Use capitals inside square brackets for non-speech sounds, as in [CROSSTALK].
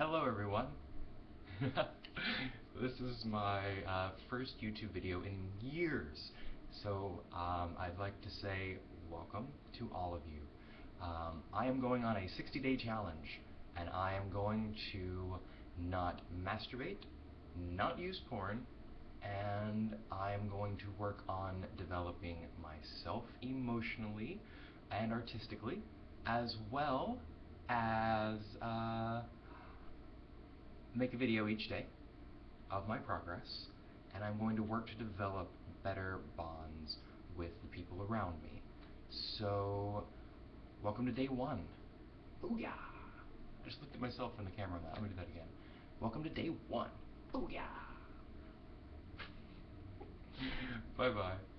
Hello everyone. [LAUGHS] this is my uh, first YouTube video in years, so um, I'd like to say welcome to all of you. Um, I am going on a 60 day challenge, and I am going to not masturbate, not use porn, and I am going to work on developing myself emotionally and artistically, as well as uh, make a video each day of my progress, and I'm going to work to develop better bonds with the people around me. So, welcome to day one. Booyah! I just looked at myself in the camera that. I'm going to do that again. Welcome to day one. Booyah! [LAUGHS] Bye bye.